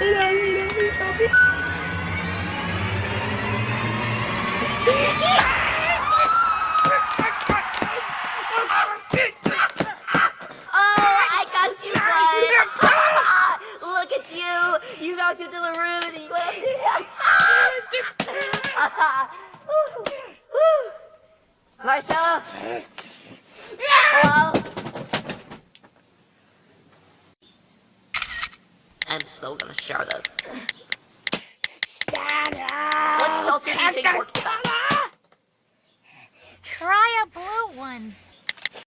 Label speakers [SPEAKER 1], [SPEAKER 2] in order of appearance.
[SPEAKER 1] Oh, I got you, Bud. Look at you. You knocked into the room and you went Marshmallow? So gonna share this. Do you think works best?